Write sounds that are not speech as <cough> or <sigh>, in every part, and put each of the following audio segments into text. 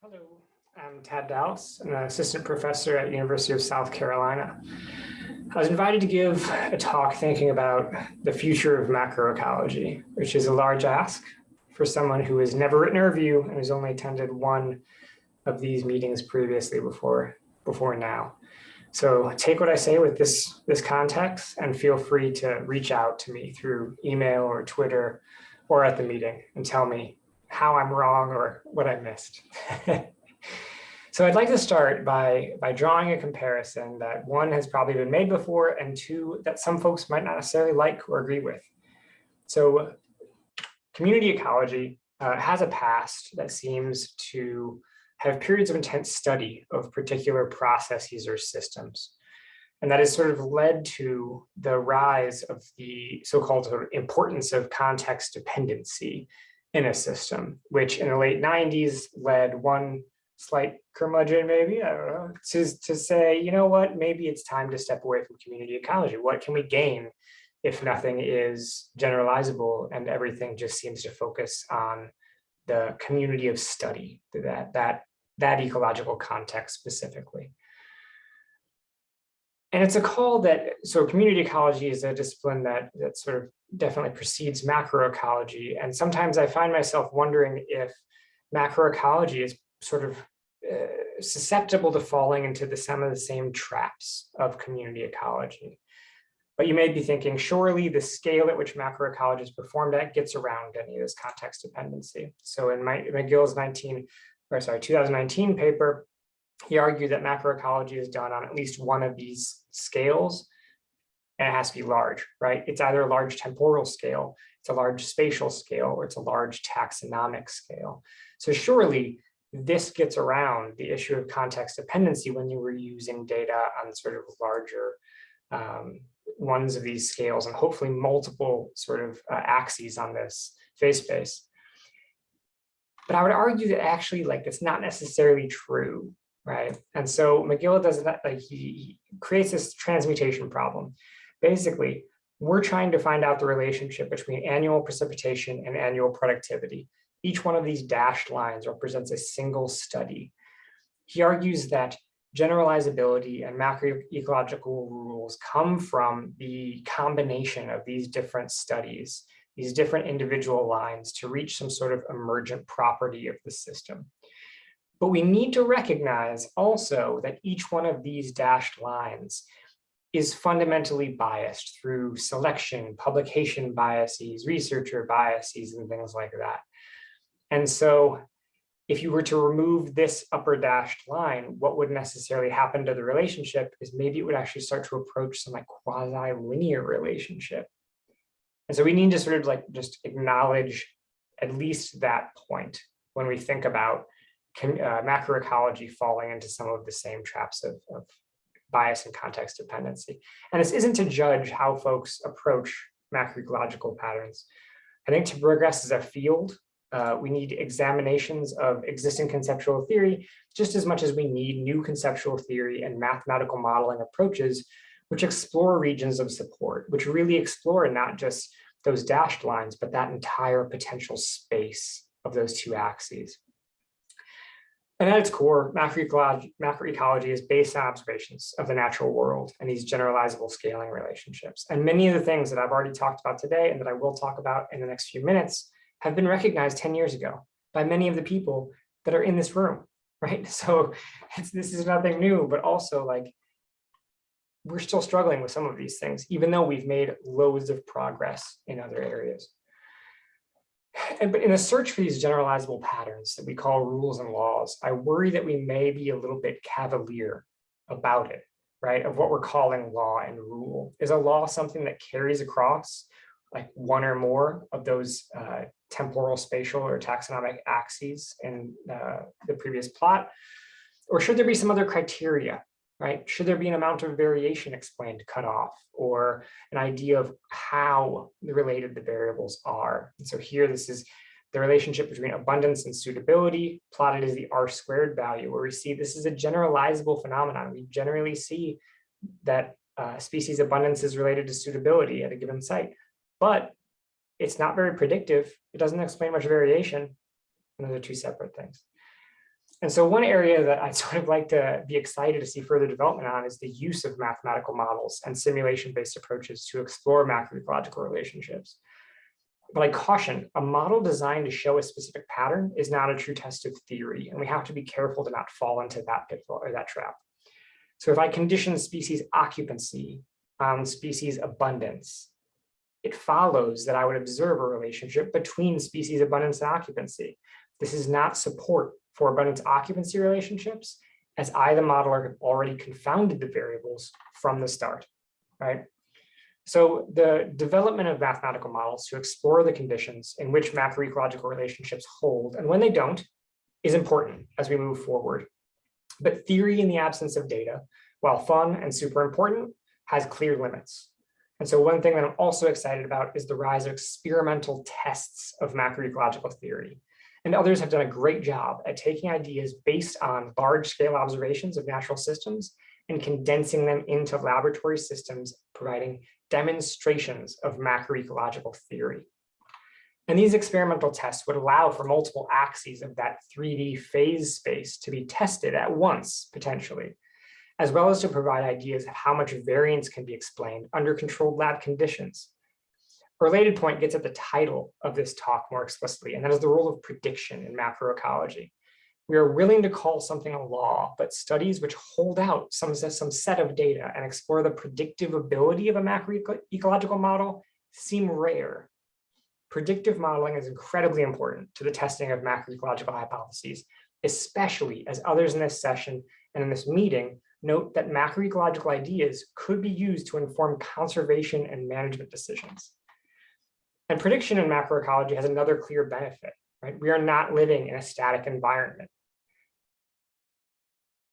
Hello, I'm Tad I'm an assistant professor at University of South Carolina. I was invited to give a talk thinking about the future of macroecology, which is a large ask for someone who has never written a review and has only attended one of these meetings previously before, before now. So take what I say with this, this context and feel free to reach out to me through email or Twitter or at the meeting and tell me how I'm wrong or what I missed. <laughs> so I'd like to start by, by drawing a comparison that one has probably been made before and two that some folks might not necessarily like or agree with. So community ecology uh, has a past that seems to have periods of intense study of particular processes or systems. And that has sort of led to the rise of the so-called sort of importance of context dependency in a system, which in the late 90s led one slight curmudgeon maybe, I don't know, to, to say, you know what, maybe it's time to step away from community ecology. What can we gain if nothing is generalizable and everything just seems to focus on the community of study, that, that, that ecological context specifically. And it's a call that, so community ecology is a discipline that, that sort of definitely precedes macroecology. And sometimes I find myself wondering if macroecology is sort of uh, susceptible to falling into the, some of the same traps of community ecology. But you may be thinking, surely the scale at which macroecology is performed at gets around any of this context dependency. So in my, McGill's 19, or sorry, 2019 paper, he argued that macroecology is done on at least one of these scales and it has to be large, right? It's either a large temporal scale, it's a large spatial scale, or it's a large taxonomic scale. So surely this gets around the issue of context dependency when you were using data on sort of larger um, ones of these scales and hopefully multiple sort of uh, axes on this phase space. But I would argue that actually like it's not necessarily true right? And so McGill does that, like he, he creates this transmutation problem. Basically, we're trying to find out the relationship between annual precipitation and annual productivity. Each one of these dashed lines represents a single study. He argues that generalizability and macroecological rules come from the combination of these different studies, these different individual lines to reach some sort of emergent property of the system. But we need to recognize also that each one of these dashed lines is fundamentally biased through selection, publication biases, researcher biases, and things like that. And so if you were to remove this upper dashed line, what would necessarily happen to the relationship is maybe it would actually start to approach some like quasi-linear relationship. And so we need to sort of like just acknowledge at least that point when we think about uh, macroecology falling into some of the same traps of, of bias and context dependency. And this isn't to judge how folks approach macroecological patterns. I think to progress as a field, uh, we need examinations of existing conceptual theory just as much as we need new conceptual theory and mathematical modeling approaches which explore regions of support, which really explore not just those dashed lines, but that entire potential space of those two axes. And at its core, macroecology, is based on observations of the natural world and these generalizable scaling relationships. And many of the things that I've already talked about today and that I will talk about in the next few minutes have been recognized 10 years ago by many of the people that are in this room, <laughs> right? So this is nothing new, but also like we're still struggling with some of these things, even though we've made loads of progress in other areas. And, but in a search for these generalizable patterns that we call rules and laws, I worry that we may be a little bit cavalier about it, right? Of what we're calling law and rule. Is a law something that carries across like one or more of those uh, temporal, spatial, or taxonomic axes in uh, the previous plot? Or should there be some other criteria right? Should there be an amount of variation explained cut off or an idea of how related the variables are? And so here, this is the relationship between abundance and suitability plotted as the R squared value, where we see this is a generalizable phenomenon. We generally see that uh, species abundance is related to suitability at a given site, but it's not very predictive. It doesn't explain much variation. And those are two separate things. And so one area that I'd <laughs> sort of like to be excited to see further development on is the use of mathematical models and simulation-based approaches to explore macroecological relationships. But I caution, a model designed to show a specific pattern is not a true test of theory, and we have to be careful to not fall into that pitfall or that trap. So if I condition species occupancy on species abundance, it follows that I would observe a relationship between species abundance and occupancy. This is not support for abundance occupancy relationships, as I, the modeler, have already confounded the variables from the start, right? So the development of mathematical models to explore the conditions in which macroecological relationships hold, and when they don't, is important as we move forward. But theory in the absence of data, while fun and super important, has clear limits. And so one thing that I'm also excited about is the rise of experimental tests of macroecological theory. And others have done a great job at taking ideas based on large scale observations of natural systems and condensing them into laboratory systems, providing demonstrations of macroecological theory. And these experimental tests would allow for multiple axes of that 3D phase space to be tested at once, potentially, as well as to provide ideas of how much variance can be explained under controlled lab conditions. Related point gets at the title of this talk more explicitly, and that is the role of prediction in macroecology. We are willing to call something a law, but studies which hold out some, some set of data and explore the predictive ability of a macroecological model seem rare. Predictive modeling is incredibly important to the testing of macroecological hypotheses, especially as others in this session and in this meeting note that macroecological ideas could be used to inform conservation and management decisions. And prediction in macroecology has another clear benefit, right? We are not living in a static environment.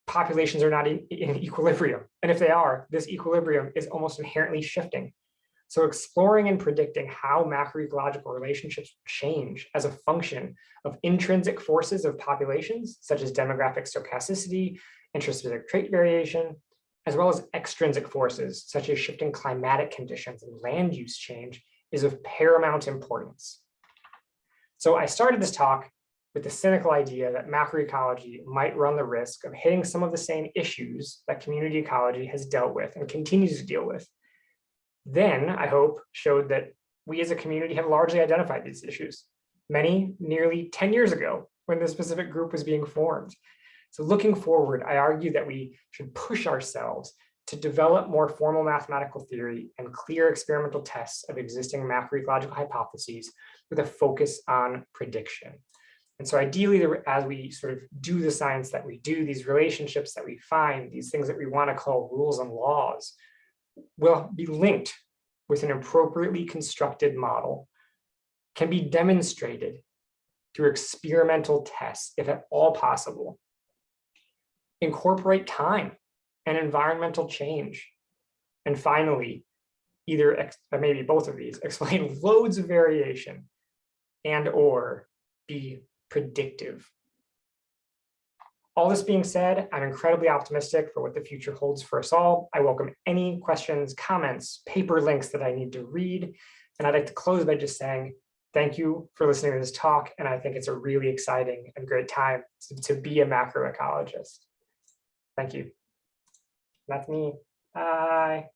Populations are not in, in equilibrium. And if they are, this equilibrium is almost inherently shifting. So exploring and predicting how macroecological relationships change as a function of intrinsic forces of populations, such as demographic stochasticity, intraspecific trait variation, as well as extrinsic forces, such as shifting climatic conditions and land use change, is of paramount importance. So I started this talk with the cynical idea that macroecology might run the risk of hitting some of the same issues that community ecology has dealt with and continues to deal with. Then, I hope, showed that we as a community have largely identified these issues, many nearly 10 years ago when this specific group was being formed. So looking forward, I argue that we should push ourselves to develop more formal mathematical theory and clear experimental tests of existing macroecological hypotheses with a focus on prediction. And so ideally, as we sort of do the science that we do, these relationships that we find, these things that we want to call rules and laws, will be linked with an appropriately constructed model, can be demonstrated through experimental tests, if at all possible. Incorporate time and environmental change. And finally, either uh, maybe both of these, <laughs> explain loads of variation and or be predictive. All this being said, I'm incredibly optimistic for what the future holds for us all. I welcome any questions, comments, paper links that I need to read. And I'd like to close by just saying, thank you for listening to this talk. And I think it's a really exciting and great time to, to be a macroecologist. Thank you. That's me. Bye.